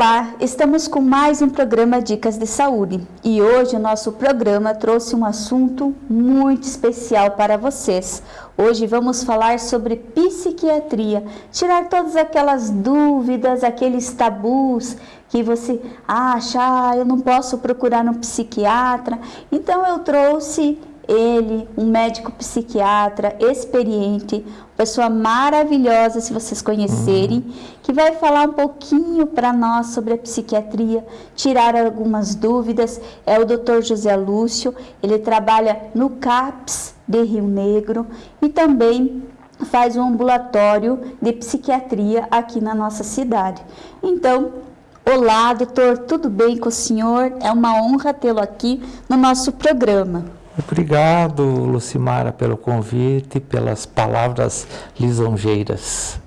Olá, estamos com mais um programa Dicas de Saúde e hoje o nosso programa trouxe um assunto muito especial para vocês. Hoje vamos falar sobre psiquiatria, tirar todas aquelas dúvidas, aqueles tabus que você acha, ah, eu não posso procurar um psiquiatra. Então eu trouxe ele, um médico psiquiatra experiente, pessoa maravilhosa, se vocês conhecerem, uhum. que vai falar um pouquinho para nós sobre a psiquiatria, tirar algumas dúvidas. É o Dr. José Lúcio, ele trabalha no CAPS de Rio Negro e também faz um ambulatório de psiquiatria aqui na nossa cidade. Então, olá, doutor, tudo bem com o senhor? É uma honra tê-lo aqui no nosso programa. Obrigado, Lucimara, pelo convite pelas palavras lisonjeiras.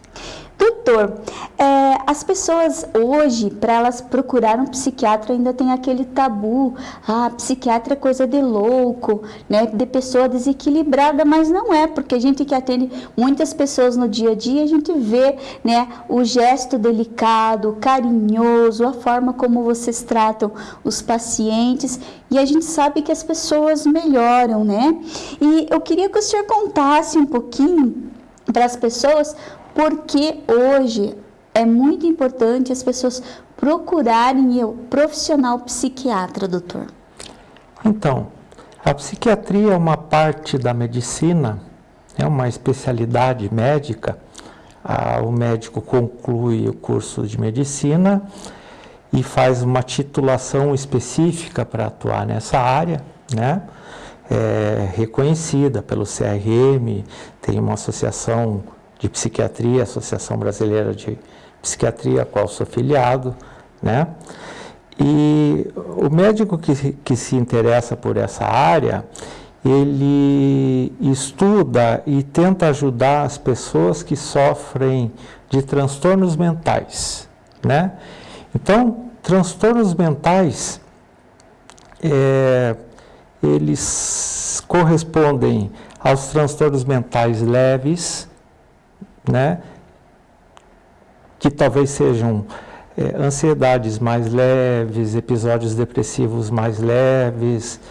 Doutor, é, as pessoas hoje, para elas procurar um psiquiatra, ainda tem aquele tabu. Ah, psiquiatra é coisa de louco, né? De pessoa desequilibrada, mas não é, porque a gente que atende muitas pessoas no dia a dia, a gente vê, né, o gesto delicado, carinhoso, a forma como vocês tratam os pacientes, e a gente sabe que as pessoas melhoram, né? E eu queria que o senhor contasse um pouquinho para as pessoas porque hoje é muito importante as pessoas procurarem o profissional psiquiatra, doutor. Então, a psiquiatria é uma parte da medicina, é uma especialidade médica. O médico conclui o curso de medicina e faz uma titulação específica para atuar nessa área, né? É reconhecida pelo CRM, tem uma associação de Psiquiatria, Associação Brasileira de Psiquiatria, a qual sou filiado, né? E o médico que, que se interessa por essa área, ele estuda e tenta ajudar as pessoas que sofrem de transtornos mentais, né? Então, transtornos mentais, é, eles correspondem aos transtornos mentais leves, né? Que talvez sejam é, ansiedades mais leves, episódios depressivos mais leves,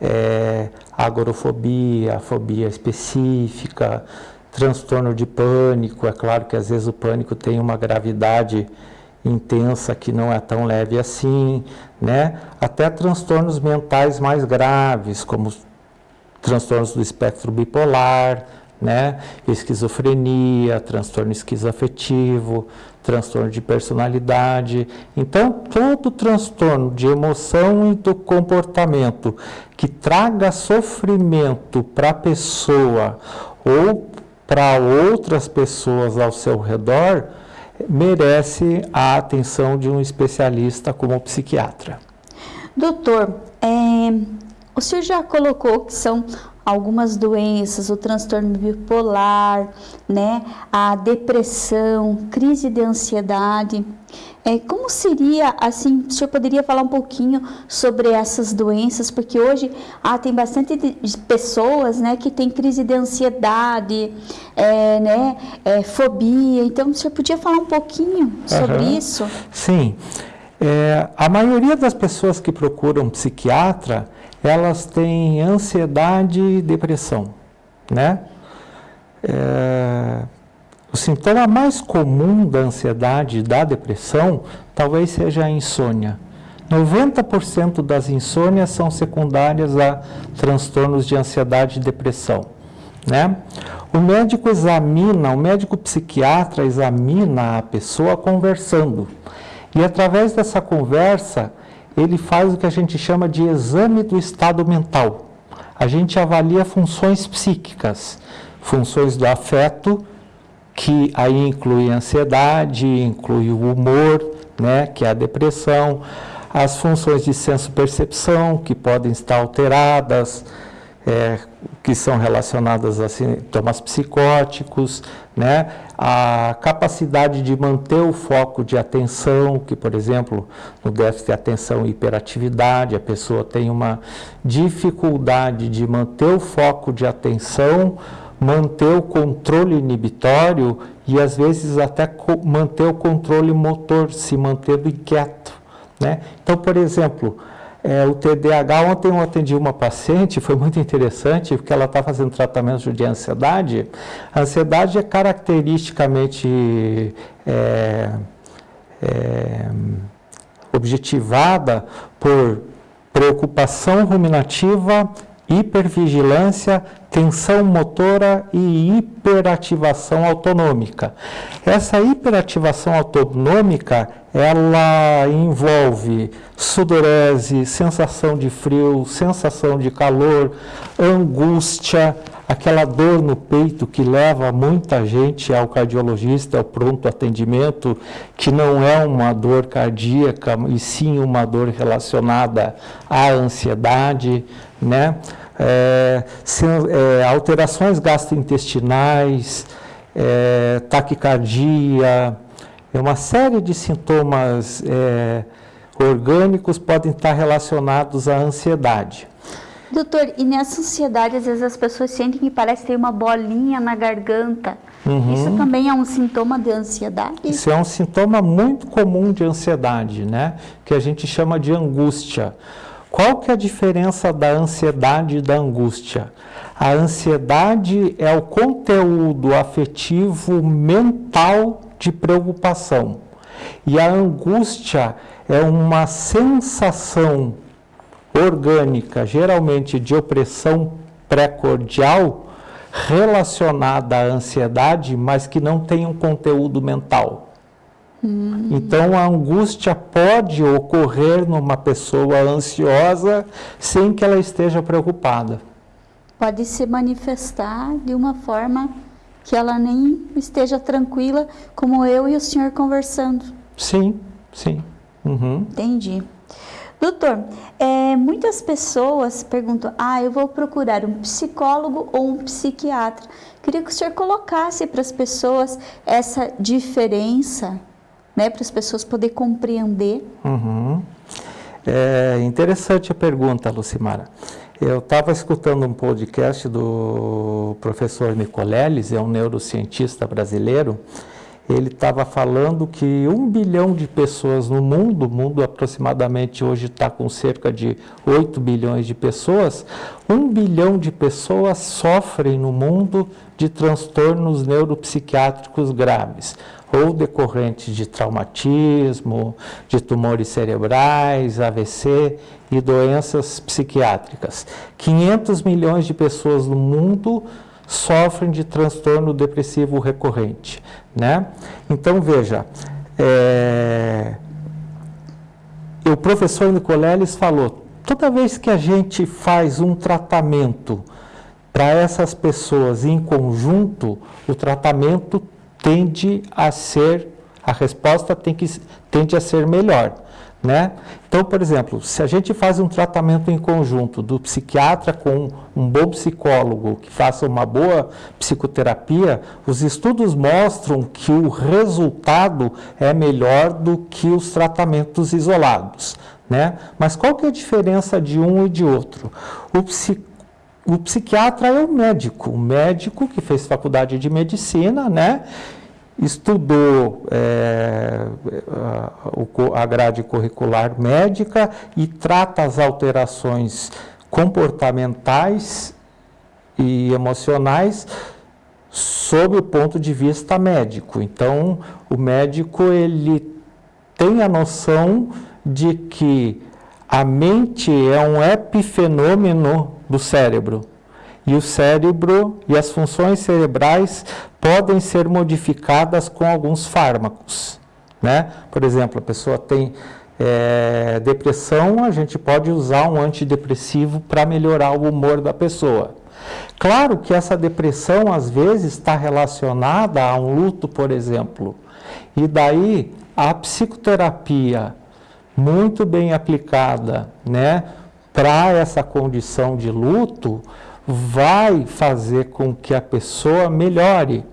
é, agorofobia, fobia específica, transtorno de pânico. É claro que às vezes o pânico tem uma gravidade intensa que não é tão leve assim, né? Até transtornos mentais mais graves, como transtornos do espectro bipolar, né? Esquizofrenia, transtorno esquizoafetivo, transtorno de personalidade. Então, todo transtorno de emoção e do comportamento que traga sofrimento para a pessoa ou para outras pessoas ao seu redor, merece a atenção de um especialista como psiquiatra. Doutor, é, o senhor já colocou que são algumas doenças, o transtorno bipolar, né, a depressão, crise de ansiedade. É, como seria, assim, o senhor poderia falar um pouquinho sobre essas doenças? Porque hoje ah, tem bastante pessoas, né, que tem crise de ansiedade, é, né, é, fobia. Então, o senhor podia falar um pouquinho sobre uhum. isso? Sim. É, a maioria das pessoas que procuram psiquiatra, elas têm ansiedade e depressão, né? É, o sintoma mais comum da ansiedade e da depressão talvez seja a insônia. 90% das insônias são secundárias a transtornos de ansiedade e depressão. Né? O médico examina, o médico psiquiatra examina a pessoa conversando. E através dessa conversa, ele faz o que a gente chama de exame do estado mental. A gente avalia funções psíquicas, funções do afeto, que aí inclui ansiedade, inclui o humor, né, que é a depressão, as funções de senso-percepção, que podem estar alteradas, é, que são relacionadas a sintomas psicóticos, né? a capacidade de manter o foco de atenção, que, por exemplo, no déficit de atenção e hiperatividade, a pessoa tem uma dificuldade de manter o foco de atenção manter o controle inibitório e às vezes até manter o controle motor, se manter inquieto. Né? Então, por exemplo, é, o TDAH, ontem eu atendi uma paciente, foi muito interessante, porque ela está fazendo tratamento de ansiedade. A ansiedade é caracteristicamente é, é, objetivada por preocupação ruminativa, hipervigilância, tensão motora e hiperativação autonômica. Essa hiperativação autonômica, ela envolve sudorese, sensação de frio, sensação de calor, angústia, aquela dor no peito que leva muita gente ao cardiologista, ao pronto atendimento, que não é uma dor cardíaca, e sim uma dor relacionada à ansiedade, né? É, é, alterações gastrointestinais, é, taquicardia, é uma série de sintomas é, orgânicos podem estar relacionados à ansiedade. Doutor, e nessa ansiedade, às vezes as pessoas sentem que parece ter uma bolinha na garganta. Uhum. Isso também é um sintoma de ansiedade? Isso é um sintoma muito comum de ansiedade, né? Que a gente chama de angústia. Qual que é a diferença da ansiedade e da angústia? A ansiedade é o conteúdo afetivo mental de preocupação. E a angústia é uma sensação orgânica, geralmente de opressão pré-cordial, relacionada à ansiedade, mas que não tem um conteúdo mental. Hum. Então, a angústia pode ocorrer numa pessoa ansiosa sem que ela esteja preocupada. Pode se manifestar de uma forma que ela nem esteja tranquila, como eu e o senhor conversando. Sim, sim. Uhum. Entendi. Doutor, é, muitas pessoas perguntam: ah, eu vou procurar um psicólogo ou um psiquiatra. Queria que o senhor colocasse para as pessoas essa diferença né, para as pessoas poderem compreender. Uhum. É interessante a pergunta, Lucimara. Eu estava escutando um podcast do professor Nicoleles, é um neurocientista brasileiro. Ele estava falando que um bilhão de pessoas no mundo, o mundo aproximadamente hoje está com cerca de 8 bilhões de pessoas, um bilhão de pessoas sofrem no mundo de transtornos neuropsiquiátricos graves ou decorrentes de traumatismo, de tumores cerebrais, AVC e doenças psiquiátricas. 500 milhões de pessoas no mundo sofrem de transtorno depressivo recorrente, né? Então veja, é... o professor Nicoleles falou, toda vez que a gente faz um tratamento para essas pessoas em conjunto, o tratamento tende a ser, a resposta tem que, tende a ser melhor. Né? Então, por exemplo, se a gente faz um tratamento em conjunto do psiquiatra com um bom psicólogo que faça uma boa psicoterapia, os estudos mostram que o resultado é melhor do que os tratamentos isolados. Né? Mas qual que é a diferença de um e de outro? O, o psiquiatra é o médico, o médico que fez faculdade de medicina, né? Estudou é, a, a grade curricular médica e trata as alterações comportamentais e emocionais sob o ponto de vista médico. Então, o médico ele tem a noção de que a mente é um epifenômeno do cérebro. E o cérebro e as funções cerebrais podem ser modificadas com alguns fármacos. Né? Por exemplo, a pessoa tem é, depressão, a gente pode usar um antidepressivo para melhorar o humor da pessoa. Claro que essa depressão às vezes está relacionada a um luto, por exemplo. E daí a psicoterapia muito bem aplicada, né, para essa condição de luto, vai fazer com que a pessoa melhore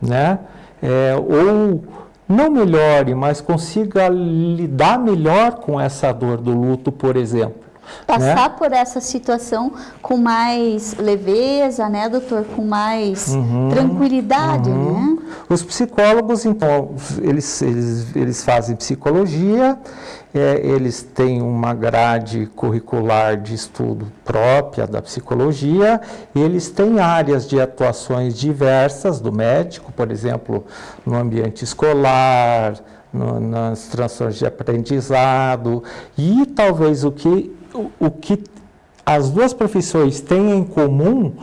né? É, ou não melhore, mas consiga lidar melhor com essa dor do luto, por exemplo. Passar né? por essa situação com mais leveza, né, doutor? Com mais uhum, tranquilidade, uhum. né? Os psicólogos, então, eles, eles, eles fazem psicologia, é, eles têm uma grade curricular de estudo própria da psicologia, eles têm áreas de atuações diversas do médico, por exemplo, no ambiente escolar, no, nas transtornos de aprendizado, e talvez o que, o, o que as duas profissões têm em comum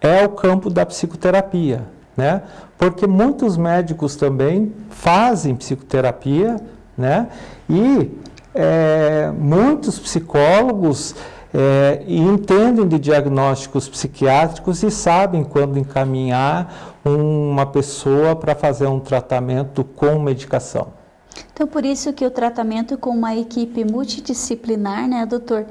é o campo da psicoterapia, né? Porque muitos médicos também fazem psicoterapia, né? E é, muitos psicólogos é, entendem de diagnósticos psiquiátricos e sabem quando encaminhar uma pessoa para fazer um tratamento com medicação. Então, por isso que o tratamento com uma equipe multidisciplinar, né, doutor,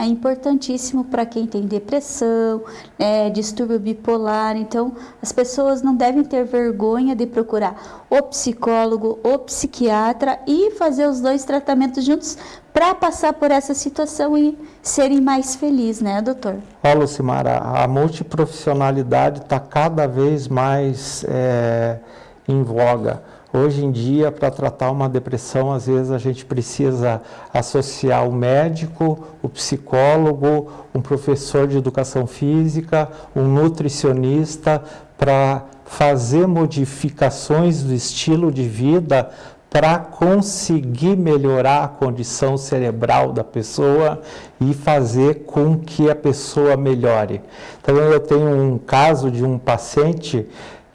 é importantíssimo para quem tem depressão, é, distúrbio bipolar. Então, as pessoas não devem ter vergonha de procurar o psicólogo, o psiquiatra e fazer os dois tratamentos juntos para passar por essa situação e serem mais felizes, né, doutor? Olha, Lucimara, a multiprofissionalidade está cada vez mais é, em voga. Hoje em dia, para tratar uma depressão, às vezes a gente precisa associar o médico, o psicólogo, um professor de educação física, um nutricionista, para fazer modificações do estilo de vida para conseguir melhorar a condição cerebral da pessoa e fazer com que a pessoa melhore. Então, eu tenho um caso de um paciente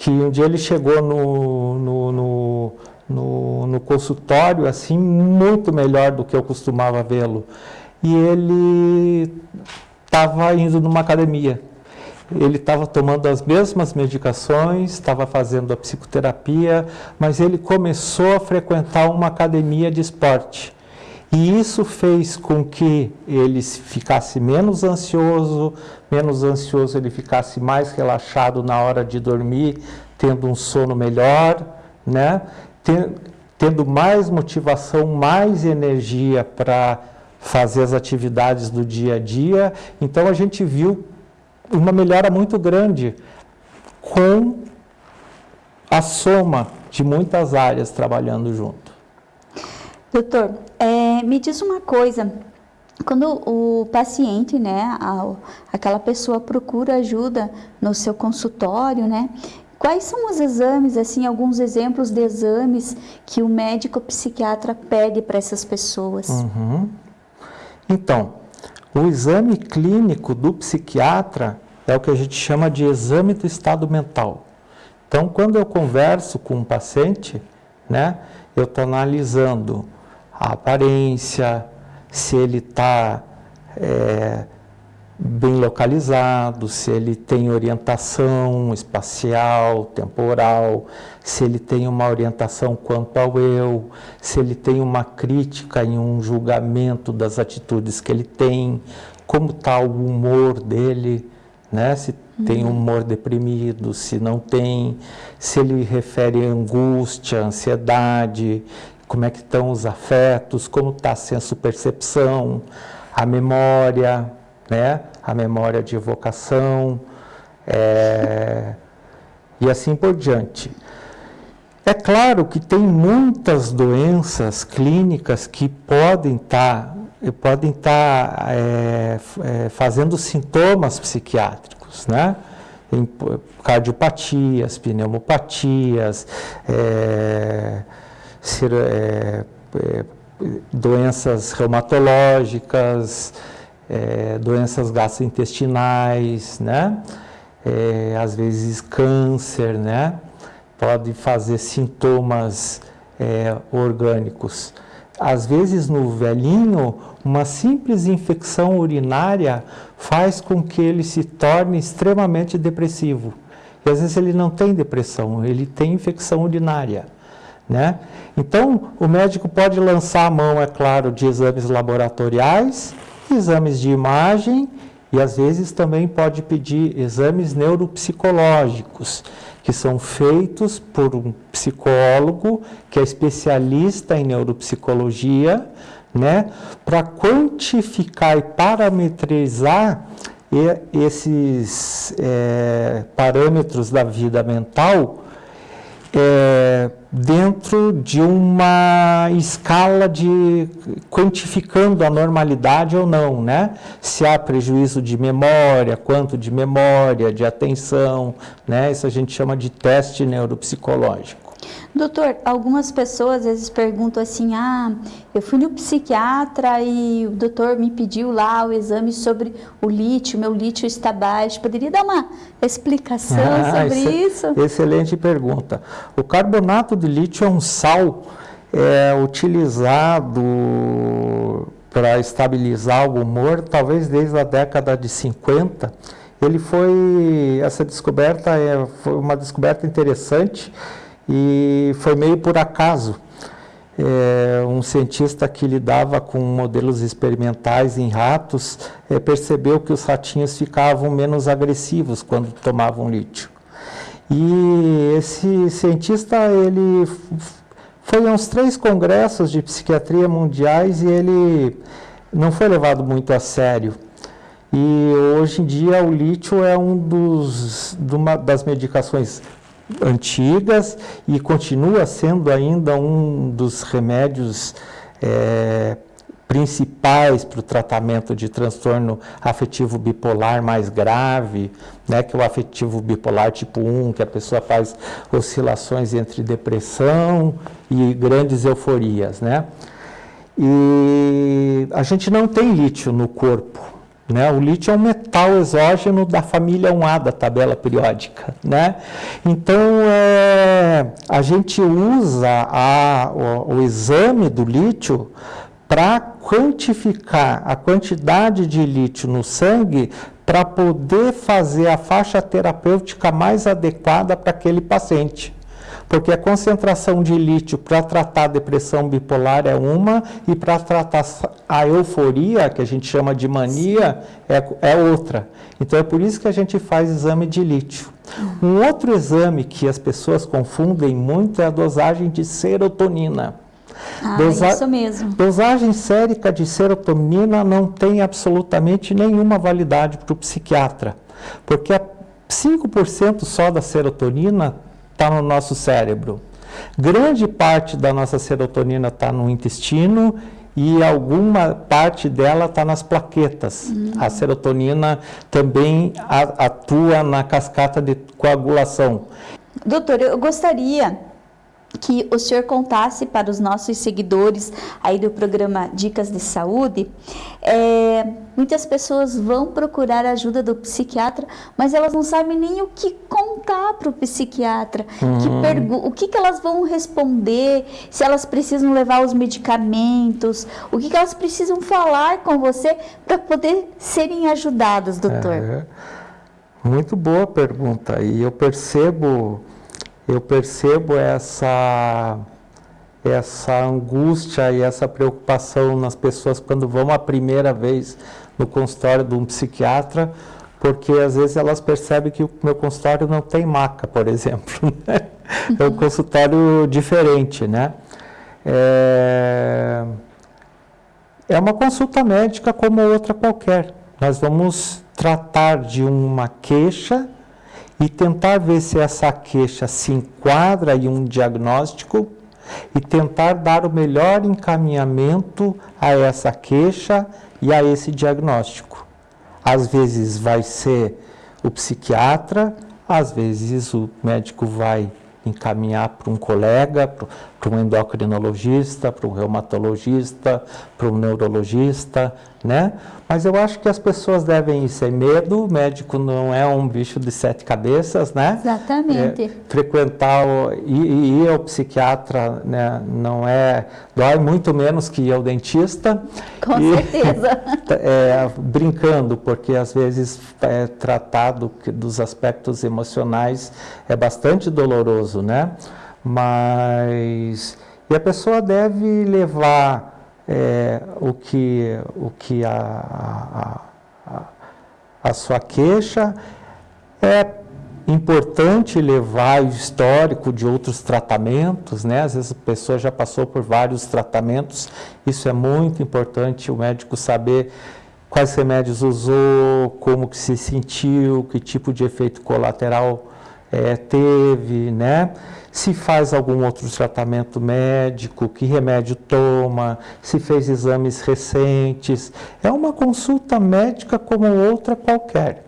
que um dia ele chegou no, no, no, no, no consultório assim muito melhor do que eu costumava vê-lo. E ele estava indo numa academia. Ele estava tomando as mesmas medicações, estava fazendo a psicoterapia, mas ele começou a frequentar uma academia de esporte. E isso fez com que ele ficasse menos ansioso, menos ansioso ele ficasse mais relaxado na hora de dormir, tendo um sono melhor, né? tendo mais motivação, mais energia para fazer as atividades do dia a dia. Então a gente viu uma melhora muito grande com a soma de muitas áreas trabalhando junto. Doutor, é, me diz uma coisa, quando o paciente, né, a, aquela pessoa procura ajuda no seu consultório, né, quais são os exames, assim, alguns exemplos de exames que o médico psiquiatra pede para essas pessoas? Uhum. Então, o exame clínico do psiquiatra é o que a gente chama de exame do estado mental. Então, quando eu converso com um paciente, né, eu estou analisando a aparência, se ele está é, bem localizado, se ele tem orientação espacial, temporal, se ele tem uma orientação quanto ao eu, se ele tem uma crítica e um julgamento das atitudes que ele tem, como está o humor dele, né? se tem um humor deprimido, se não tem, se ele refere angústia, ansiedade, como é que estão os afetos, como está a senso-percepção, a memória, né? a memória de evocação, é... e assim por diante. É claro que tem muitas doenças clínicas que podem estar tá, podem estar tá, é, é, fazendo sintomas psiquiátricos, né? Cardiopatias, pneumopatias, é, é, é, doenças reumatológicas, é, doenças gastrointestinais, né? É, às vezes câncer, né? Pode fazer sintomas é, orgânicos. Às vezes no velhinho, uma simples infecção urinária faz com que ele se torne extremamente depressivo. E às vezes ele não tem depressão, ele tem infecção urinária. Né? Então, o médico pode lançar a mão, é claro, de exames laboratoriais, exames de imagem e às vezes também pode pedir exames neuropsicológicos, que são feitos por um psicólogo que é especialista em neuropsicologia, né, para quantificar e parametrizar esses é, parâmetros da vida mental é, dentro de uma escala de quantificando a normalidade ou não, né? Se há prejuízo de memória, quanto de memória, de atenção, né? Isso a gente chama de teste neuropsicológico. Doutor, algumas pessoas às vezes perguntam assim: ah, eu fui no psiquiatra e o doutor me pediu lá o exame sobre o lítio, meu lítio está baixo. Poderia dar uma explicação ah, sobre isso? Excelente pergunta. O carbonato de lítio é um sal é, utilizado para estabilizar o humor, talvez desde a década de 50. Ele foi, essa descoberta é, foi uma descoberta interessante e foi meio por acaso. É, um cientista que lidava com modelos experimentais em ratos é, percebeu que os ratinhos ficavam menos agressivos quando tomavam lítio. E esse cientista ele foi a uns três congressos de psiquiatria mundiais e ele não foi levado muito a sério. E hoje em dia o lítio é um dos, uma das medicações antigas e continua sendo ainda um dos remédios é, principais para o tratamento de transtorno afetivo bipolar mais grave, né, que é o afetivo bipolar tipo 1, que a pessoa faz oscilações entre depressão e grandes euforias, né? E a gente não tem lítio no corpo, né? O lítio é um metal exógeno da família 1A da tabela periódica. Né? Então, é, a gente usa a, o, o exame do lítio para quantificar a quantidade de lítio no sangue para poder fazer a faixa terapêutica mais adequada para aquele paciente porque a concentração de lítio para tratar a depressão bipolar é uma e para tratar a euforia, que a gente chama de mania, é, é outra. Então é por isso que a gente faz exame de lítio. Um outro exame que as pessoas confundem muito é a dosagem de serotonina. Ah, Dosa isso mesmo. Dosagem sérica de serotonina não tem absolutamente nenhuma validade para o psiquiatra, porque 5% só da serotonina está no nosso cérebro. Grande parte da nossa serotonina está no intestino e alguma parte dela está nas plaquetas. Uhum. A serotonina também atua na cascata de coagulação. Doutor, eu gostaria que o senhor contasse para os nossos seguidores aí do programa Dicas de Saúde. É, muitas pessoas vão procurar a ajuda do psiquiatra, mas elas não sabem nem o que contar para o psiquiatra, uhum. que o que, que elas vão responder, se elas precisam levar os medicamentos, o que, que elas precisam falar com você para poder serem ajudadas, doutor. É, muito boa pergunta e eu percebo eu percebo essa essa angústia e essa preocupação nas pessoas quando vão a primeira vez no consultório de um psiquiatra, porque às vezes elas percebem que o meu consultório não tem maca, por exemplo. Né? É um consultório diferente, né? É... é uma consulta médica como outra qualquer. Nós vamos tratar de uma queixa e tentar ver se essa queixa se enquadra em um diagnóstico e tentar dar o melhor encaminhamento a essa queixa e a esse diagnóstico. Às vezes vai ser o psiquiatra, às vezes o médico vai encaminhar para um colega, para um endocrinologista, para um reumatologista, para um neurologista, né? Mas eu acho que as pessoas devem ir sem medo, o médico não é um bicho de sete cabeças, né? Exatamente. É, frequentar, o, ir, ir ao psiquiatra né, não é, dói muito menos que ir ao dentista. Com e, certeza. É, brincando, porque às vezes é tratado dos aspectos emocionais é bastante doloroso, né? Mas, e a pessoa deve levar é, o que, o que a, a, a, sua queixa é importante levar o histórico de outros tratamentos, né? Às vezes a pessoa já passou por vários tratamentos, isso é muito importante o médico saber quais remédios usou, como que se sentiu, que tipo de efeito colateral é, teve, né? Se faz algum outro tratamento médico, que remédio toma, se fez exames recentes. É uma consulta médica como outra qualquer.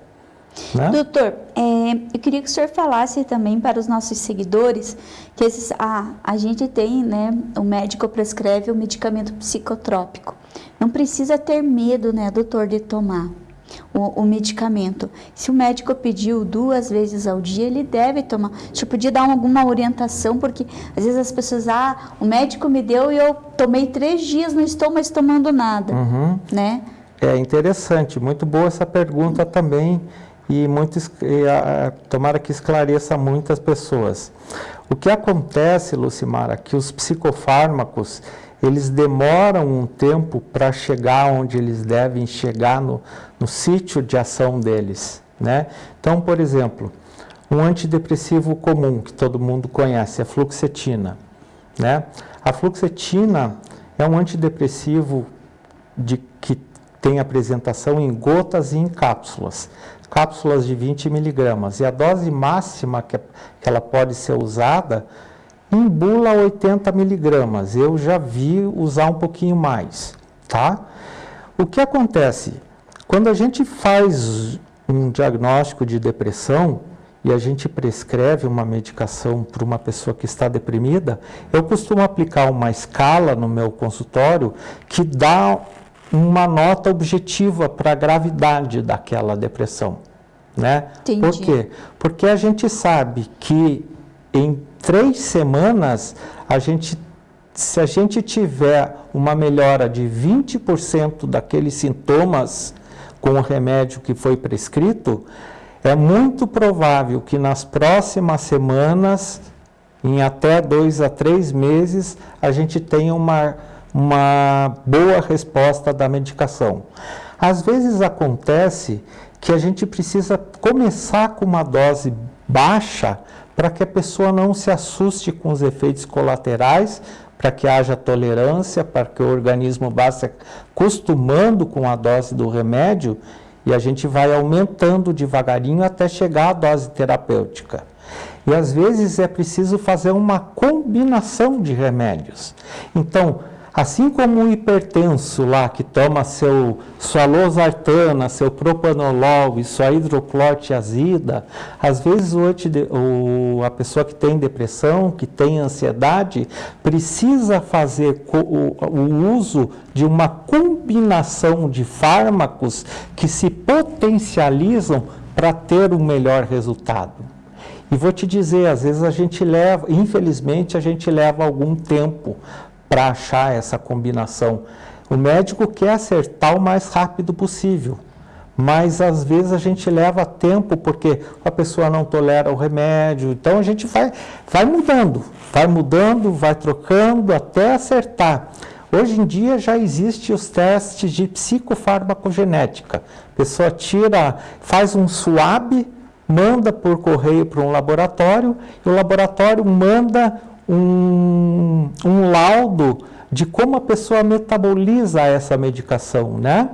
Né? Doutor, é, eu queria que o senhor falasse também para os nossos seguidores que esses, a, a gente tem, né, o médico prescreve o medicamento psicotrópico. Não precisa ter medo, né, doutor, de tomar o, o, medicamento. Se o médico pediu duas vezes ao dia, ele deve tomar. Você podia dar alguma orientação, porque às vezes as pessoas, ah, o médico me deu e eu tomei três dias, não estou mais tomando nada, uhum. né? É interessante, muito boa essa pergunta também e muito, e, a, tomara que esclareça muitas pessoas. O que acontece, Lucimara, que os psicofármacos, eles demoram um tempo para chegar onde eles devem chegar no, no sítio de ação deles. Né? Então, por exemplo, um antidepressivo comum que todo mundo conhece, a fluoxetina. Né? A fluoxetina é um antidepressivo de, que tem apresentação em gotas e em cápsulas. Cápsulas de 20 miligramas. E a dose máxima que, que ela pode ser usada em bula 80 miligramas. Eu já vi usar um pouquinho mais, tá? O que acontece? Quando a gente faz um diagnóstico de depressão e a gente prescreve uma medicação para uma pessoa que está deprimida, eu costumo aplicar uma escala no meu consultório que dá uma nota objetiva para a gravidade daquela depressão. Né? Entendi. Por quê? Porque a gente sabe que em três semanas, a gente, se a gente tiver uma melhora de 20% daqueles sintomas com o remédio que foi prescrito, é muito provável que nas próximas semanas, em até dois a três meses, a gente tenha uma, uma boa resposta da medicação. Às vezes acontece que a gente precisa começar com uma dose baixa para que a pessoa não se assuste com os efeitos colaterais, para que haja tolerância, para que o organismo vá se acostumando com a dose do remédio e a gente vai aumentando devagarinho até chegar à dose terapêutica. E às vezes é preciso fazer uma combinação de remédios. Então, Assim como o hipertenso lá, que toma seu, sua losartana, seu propanolol e sua hidroclorotiazida, às vezes o, o, a pessoa que tem depressão, que tem ansiedade, precisa fazer o, o uso de uma combinação de fármacos que se potencializam para ter um melhor resultado. E vou te dizer, às vezes a gente leva, infelizmente, a gente leva algum tempo para achar essa combinação. O médico quer acertar o mais rápido possível, mas às vezes a gente leva tempo porque a pessoa não tolera o remédio. Então a gente vai, vai mudando, vai mudando, vai trocando até acertar. Hoje em dia já existem os testes de psicofarmacogenética. A pessoa tira, faz um swab, manda por correio para um laboratório e o laboratório manda um, um laudo de como a pessoa metaboliza essa medicação, né?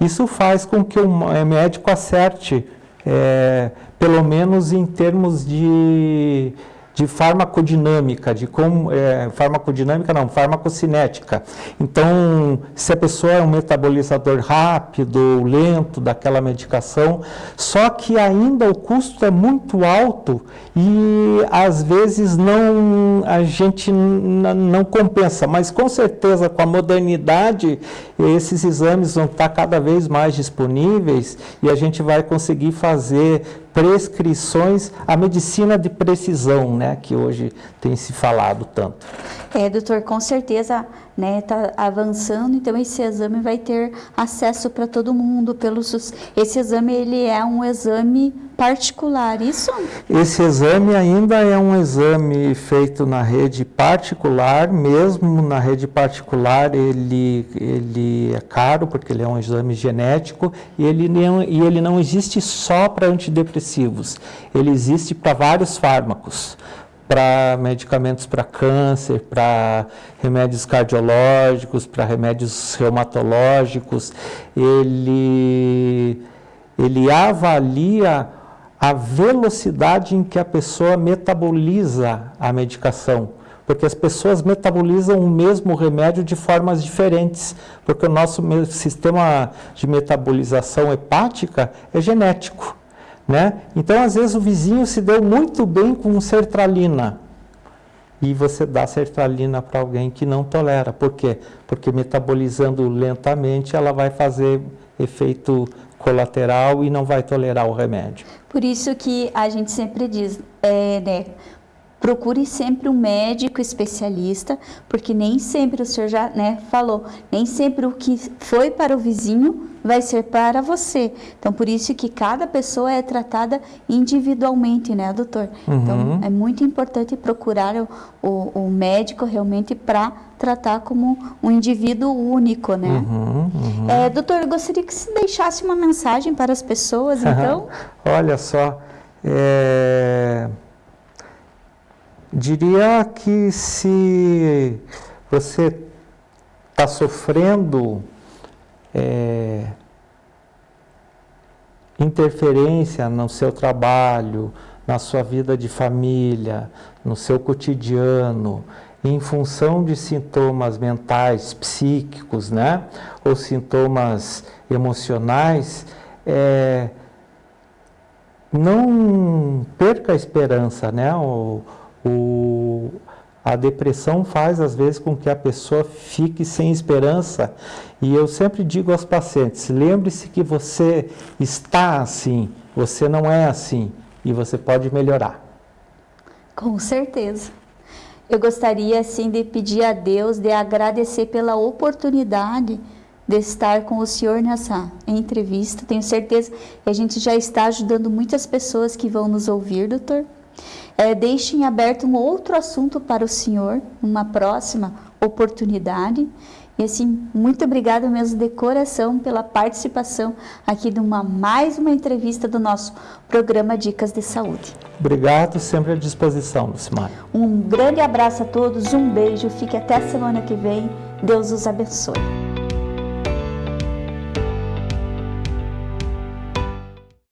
Isso faz com que o médico acerte, é, pelo menos em termos de de farmacodinâmica, de como, é, farmacodinâmica não, farmacocinética. Então, se a pessoa é um metabolizador rápido ou lento daquela medicação, só que ainda o custo é muito alto e às vezes não a gente não compensa, mas com certeza com a modernidade esses exames vão estar cada vez mais disponíveis e a gente vai conseguir fazer prescrições, a medicina de precisão, né, que hoje tem se falado tanto. É, doutor, com certeza, né, tá avançando, então esse exame vai ter acesso para todo mundo pelo SUS. Esse exame ele é um exame particular, isso? Esse exame ainda é um exame feito na rede particular, mesmo na rede particular ele, ele é caro, porque ele é um exame genético, e ele não, e ele não existe só para antidepressivos, ele existe para vários fármacos para medicamentos para câncer, para remédios cardiológicos, para remédios reumatológicos, ele, ele avalia a velocidade em que a pessoa metaboliza a medicação, porque as pessoas metabolizam o mesmo remédio de formas diferentes, porque o nosso sistema de metabolização hepática é genético. Né? Então, às vezes, o vizinho se deu muito bem com sertralina e você dá sertralina para alguém que não tolera. Por quê? Porque metabolizando lentamente, ela vai fazer efeito colateral e não vai tolerar o remédio. Por isso que a gente sempre diz, é, né, procure sempre um médico especialista, porque nem sempre o senhor já né, falou, nem sempre o que foi para o vizinho vai ser para você. Então, por isso que cada pessoa é tratada individualmente, né, doutor? Uhum. Então, é muito importante procurar o, o, o médico realmente para tratar como um indivíduo único, né? Uhum, uhum. É, doutor, eu gostaria que você deixasse uma mensagem para as pessoas, então. Olha só, é Diria que se você está sofrendo é, interferência no seu trabalho, na sua vida de família, no seu cotidiano, em função de sintomas mentais, psíquicos, né? Ou sintomas emocionais, é, não perca a esperança, né? O, o, a depressão faz, às vezes, com que a pessoa fique sem esperança. E eu sempre digo aos pacientes: lembre-se que você está assim, você não é assim, e você pode melhorar. Com certeza. Eu gostaria, assim, de pedir a Deus, de agradecer pela oportunidade de estar com o senhor nessa entrevista. Tenho certeza que a gente já está ajudando muitas pessoas que vão nos ouvir, doutor é, deixe em aberto um outro assunto para o senhor, uma próxima oportunidade. E assim, muito obrigada mesmo de coração pela participação aqui de uma mais uma entrevista do nosso programa Dicas de Saúde. Obrigado, sempre à disposição, Lucimar. Um grande abraço a todos, um beijo, fique até a semana que vem. Deus os abençoe.